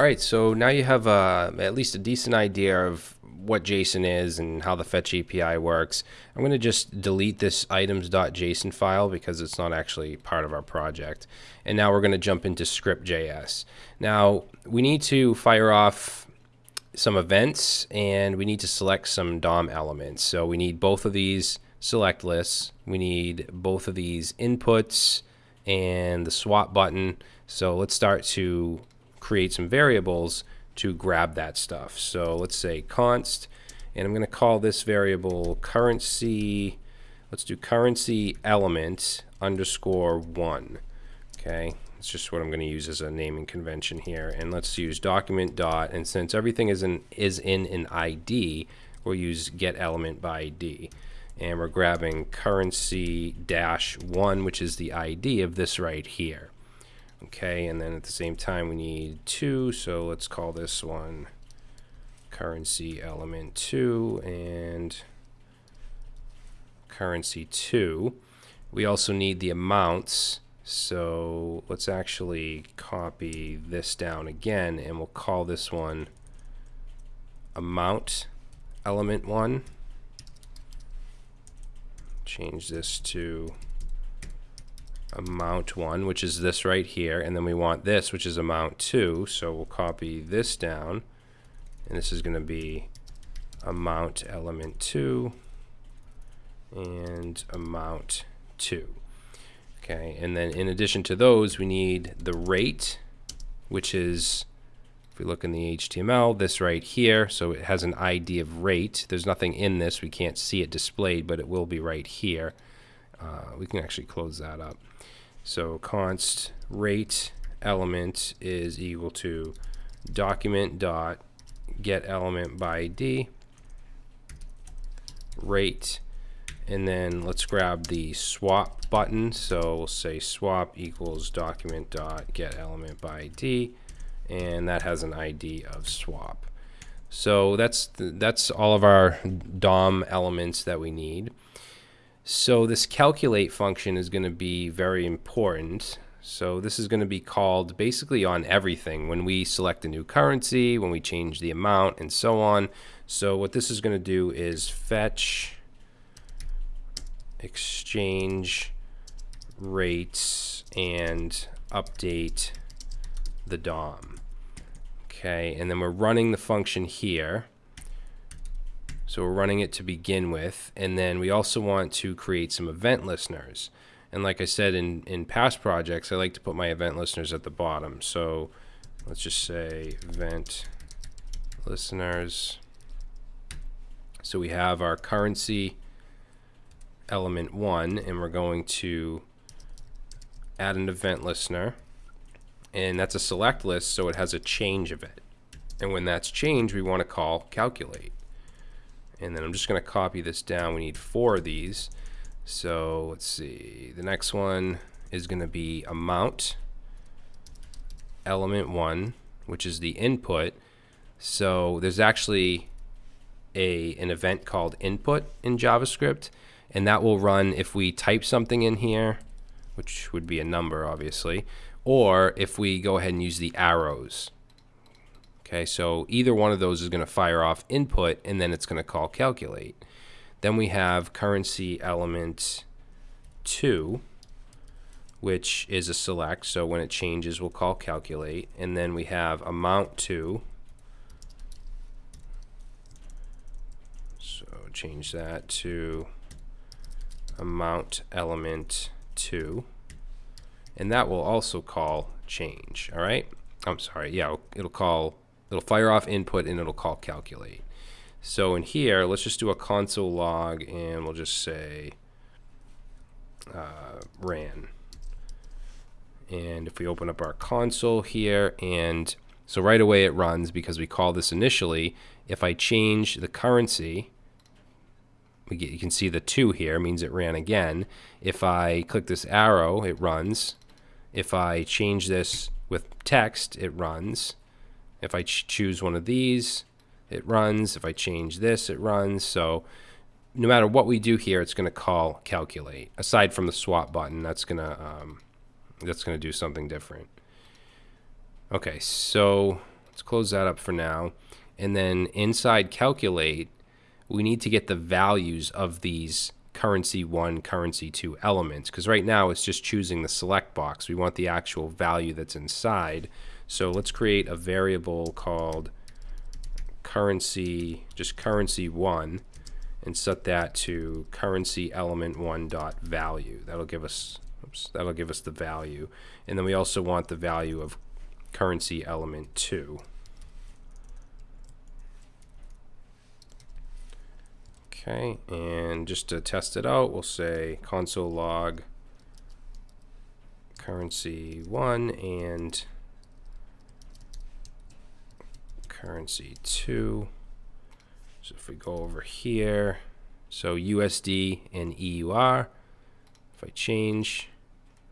All right, so now you have uh, at least a decent idea of what JSON is and how the fetch API works. I'm going to just delete this items.json file because it's not actually part of our project. And now we're going to jump into script.js. Now we need to fire off some events and we need to select some DOM elements. So we need both of these select lists. We need both of these inputs and the swap button. So let's start to create some variables to grab that stuff. So let's say const, and I'm going to call this variable currency, let's do currency element underscore one. Okay, it's just what I'm going to use as a naming convention here. And let's use document dot, and since everything is in, is in an ID, we'll use get element by ID. And we're grabbing currency dash one, which is the ID of this right here. Okay, and then at the same time we need two, so let's call this one currency element two and currency two. We also need the amounts, so let's actually copy this down again and we'll call this one amount element one. Change this to amount one, which is this right here, and then we want this, which is amount two. So we'll copy this down, and this is going to be amount element two and amount two. Okay, and then in addition to those, we need the rate, which is, if we look in the HTML, this right here. So it has an ID of rate. There's nothing in this. We can't see it displayed, but it will be right here. Uh, we can actually close that up. So const rate element is equal to document dot get element by ID rate and then let's grab the swap button. So we'll say swap equals document dot get element by ID and that has an ID of swap. So that's that's all of our DOM elements that we need so this calculate function is going to be very important. So this is going to be called basically on everything when we select a new currency, when we change the amount, and so on. So what this is going to do is fetch exchange rates and update the DOM. Okay, and then we're running the function here. So we're running it to begin with. And then we also want to create some event listeners. And like I said in, in past projects, I like to put my event listeners at the bottom. So let's just say event listeners. So we have our currency element one, and we're going to add an event listener. And that's a select list, so it has a change of it. And when that's changed, we want to call calculate and then I'm just going to copy this down. We need four of these. So let's see. The next one is going to be amount element one, which is the input. So there's actually a an event called input in JavaScript, and that will run if we type something in here, which would be a number, obviously, or if we go ahead and use the arrows. Okay, so either one of those is going to fire off input and then it's going to call calculate. Then we have currency element 2, which is a select. So when it changes, we'll call calculate. And then we have amount 2. So change that to amount element 2. And that will also call change. All right. I'm sorry. Yeah, it'll call It'll fire off input and it'll call calculate. So in here, let's just do a console log and we'll just say uh, ran. And if we open up our console here and so right away it runs because we call this initially. If I change the currency, get, you can see the 2 here means it ran again. If I click this arrow, it runs. If I change this with text, it runs. If I ch choose one of these, it runs. If I change this, it runs. So no matter what we do here, it's going to call calculate. Aside from the swap button, that's going to um, that's going to do something different. Okay, so let's close that up for now. And then inside calculate, we need to get the values of these currency one, currency two elements. Because right now it's just choosing the select box. We want the actual value that's inside. So let's create a variable called currency, just currency one, and set that to currency element one dot value. That'll give us, oops, that'll give us the value. And then we also want the value of currency element two. Okay, and just to test it out, we'll say console log currency one and currency 2. So if we go over here, so USD and EUR, if I change,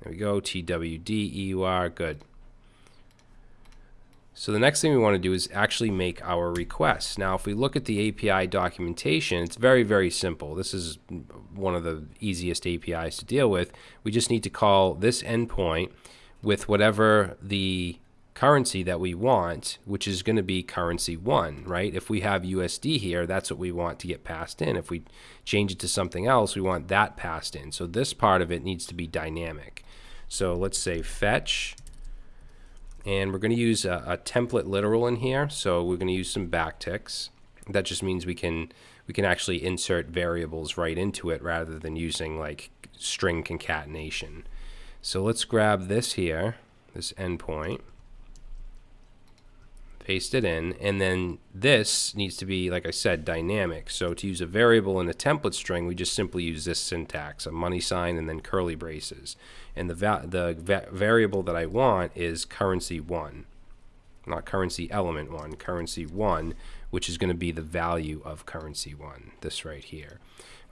there we go, TWD, EUR, good. So the next thing we want to do is actually make our request. Now, if we look at the API documentation, it's very, very simple. This is one of the easiest APIs to deal with. We just need to call this endpoint with whatever the currency that we want, which is going to be currency one, right? If we have USD here, that's what we want to get passed in. If we change it to something else, we want that passed in. So this part of it needs to be dynamic. So let's say fetch, and we're going to use a, a template literal in here. So we're going to use some backticks. That just means we can we can actually insert variables right into it rather than using like string concatenation. So let's grab this here, this endpoint paste it in, and then this needs to be, like I said, dynamic. So to use a variable in a template string, we just simply use this syntax, a money sign and then curly braces. And the, va the va variable that I want is currency 1, not currency element 1, currency 1, which is going to be the value of currency 1, this right here.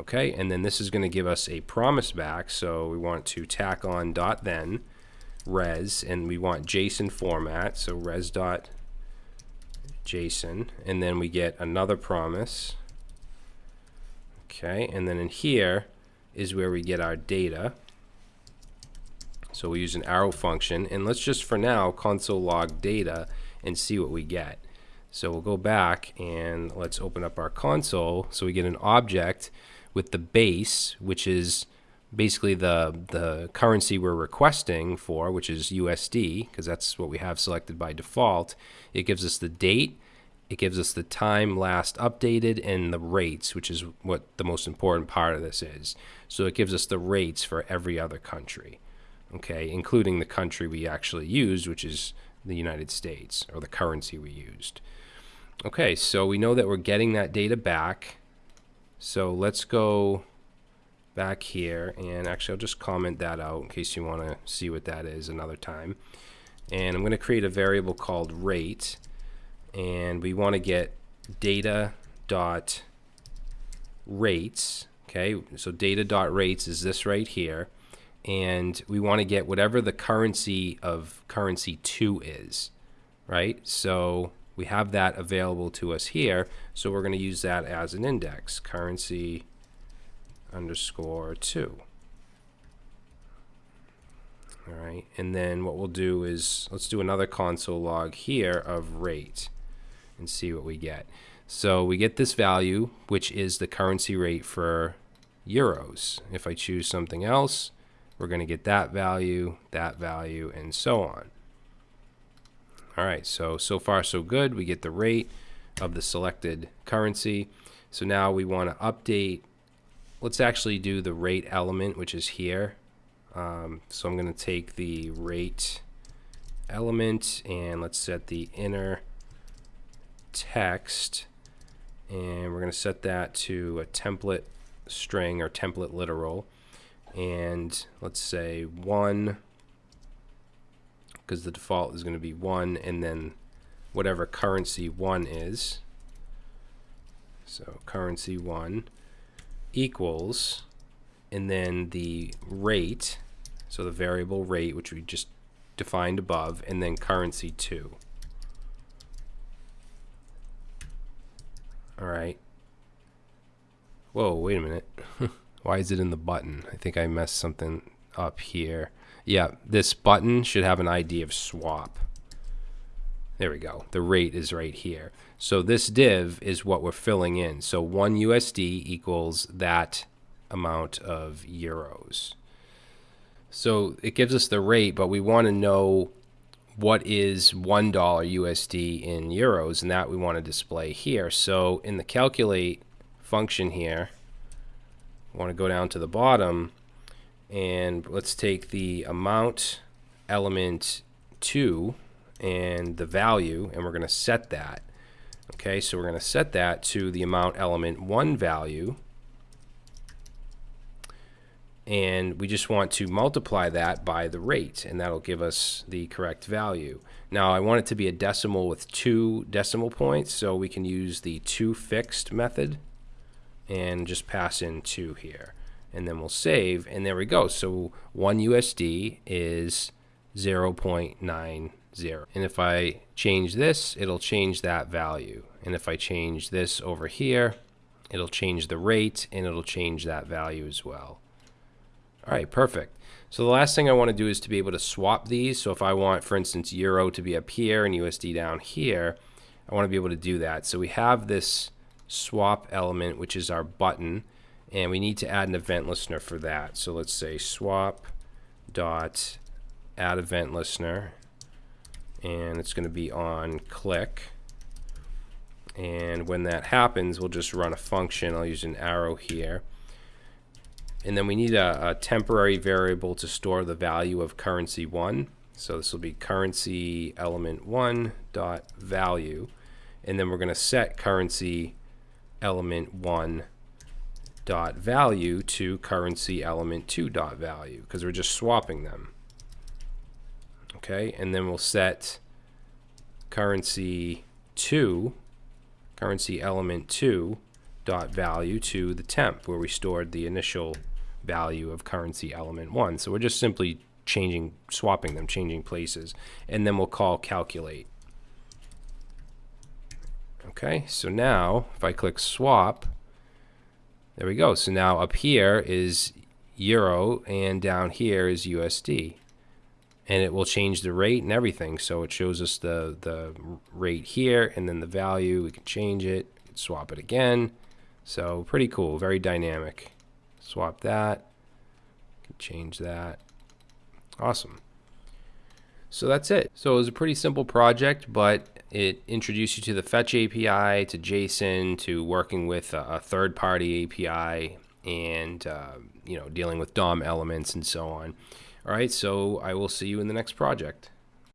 Okay, and then this is going to give us a promise back, so we want to tack on dot then res, and we want JSON format, so res dot JSON, and then we get another promise. Okay, and then in here is where we get our data. So we use an arrow function, and let's just for now console log data and see what we get. So we'll go back and let's open up our console. So we get an object with the base, which is basically the the currency we're requesting for, which is USD, because that's what we have selected by default. It gives us the date, it gives us the time last updated and the rates, which is what the most important part of this is. So it gives us the rates for every other country, okay, including the country we actually used, which is the United States, or the currency we used. Okay, so we know that we're getting that data back. So let's go back here and actually I'll just comment that out in case you want to see what that is another time. And I'm going to create a variable called rate and we want to get data dot rates okay? So data dot rates is this right here and we want to get whatever the currency of currency 2 is right? So we have that available to us here so we're going to use that as an index currency underscore 2. All right, and then what we'll do is, let's do another console log here of rate and see what we get. So we get this value, which is the currency rate for euros. If I choose something else, we're going to get that value, that value, and so on. All right, so, so far so good. We get the rate of the selected currency. So now we want to update let's actually do the rate element, which is here. Um, so I'm going to take the rate element and let's set the inner text. And we're going to set that to a template string or template literal. And let's say one because the default is going to be one and then whatever currency one is. So currency one equals, and then the rate, so the variable rate, which we just defined above, and then currency 2. All right. Whoa, wait a minute. Why is it in the button? I think I messed something up here. Yeah, this button should have an ID of swap. There we go. The rate is right here. So this div is what we're filling in. So 1 USD equals that amount of euros. So it gives us the rate, but we want to know what is $1 USD in euros, and that we want to display here. So in the calculate function here, I want to go down to the bottom, and let's take the amount element 2 and the value, and we're going to set that. Okay, so we're going to set that to the amount element 1 value, and we just want to multiply that by the rate and that'll give us the correct value. Now I want it to be a decimal with two decimal points so we can use the to fixed method and just pass in 2 here and then we'll save and there we go so 1 USD is 0.90 and if I change this it'll change that value and if I change this over here it'll change the rate and it'll change that value as well all right, perfect. So the last thing I want to do is to be able to swap these. So if I want, for instance, Euro to be up here and USD down here, I want to be able to do that. So we have this swap element, which is our button, and we need to add an event listener for that. So let's say swap dot add event listener, and it's going to be on click. And when that happens, we'll just run a function. I'll use an arrow here. And then we need a, a, temporary variable to store the value of currency one. So this will be currency element one dot value. And then we're going to set currency element one dot value to currency element two dot value because we're just swapping them. Okay, and then we'll set currency two, currency element two dot value to the temp where we stored the initial value of currency element one. So we're just simply changing, swapping them, changing places. And then we'll call calculate. Okay, so now if I click swap, there we go. So now up here is euro and down here is USD. And it will change the rate and everything. So it shows us the, the rate here and then the value. We can change it, swap it again. So pretty cool, very dynamic swap that, change that. Awesome. So that's it. So it was a pretty simple project, but it introduced you to the Fetch API, to JSON, to working with a, third-party API, and uh, you know dealing with DOM elements and so on. All right, so I will see you in the next project.